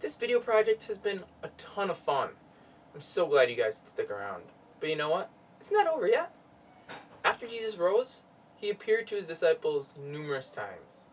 This video project has been a ton of fun. I'm so glad you guys stick around. But you know what? It's not over yet. After Jesus rose, he appeared to his disciples numerous times.